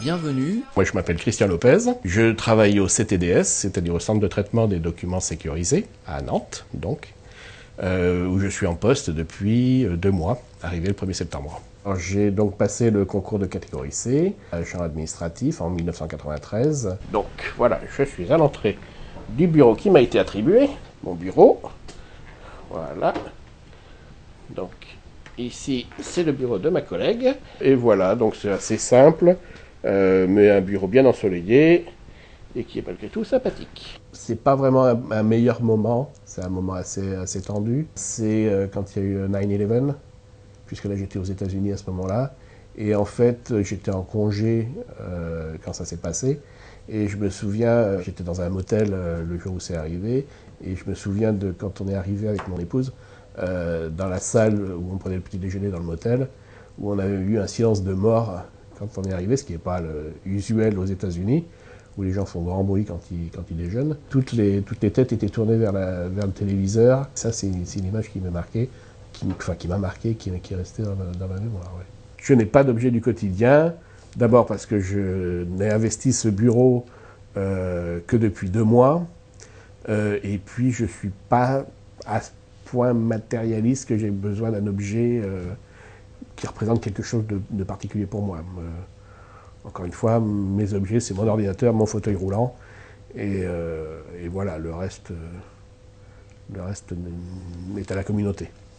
Bienvenue. Moi, je m'appelle Christian Lopez. Je travaille au CTDS, c'est-à-dire au Centre de traitement des documents sécurisés, à Nantes, donc, euh, où je suis en poste depuis euh, deux mois, arrivé le 1er septembre. J'ai donc passé le concours de catégorie C, champ administratif, en 1993. Donc voilà, je suis à l'entrée du bureau qui m'a été attribué, mon bureau. Voilà. Donc ici, c'est le bureau de ma collègue. Et voilà, donc c'est assez simple, euh, mais un bureau bien ensoleillé et qui est malgré tout sympathique. C'est pas vraiment un, meilleur moment, c'est un moment assez, assez tendu. C'est euh, quand il y a eu 9-11, puisque là j'étais aux États-Unis à ce moment-là. Et en fait, j'étais en congé euh, quand ça s'est passé. Et je me souviens, j'étais dans un motel le jour où c'est arrivé. Et je me souviens de quand on est arrivé avec mon épouse, euh, dans la salle où on prenait le petit déjeuner dans le motel, où on avait eu un silence de mort quand on est arrivé, ce qui n'est pas le usuel aux États-Unis, où les gens font grand bruit quand ils, quand ils déjeunent. Toutes les, toutes les têtes étaient tournées vers, la, vers le téléviseur. Ça, c'est une image qui m'a marqué, qui, enfin, qui m'a marqué, qui, qui est restée dans, ma mémoire. Je n'ai pas d'objet du quotidien, d'abord parce que je n'ai investi ce bureau euh, que depuis deux mois, euh, et puis je ne suis pas matérialiste que j'ai besoin d'un objet euh, qui représente quelque chose de, particulier pour moi. Euh, encore une fois, mes objets, c'est mon ordinateur, mon fauteuil roulant, et, euh, et voilà, le reste, le reste est à la communauté.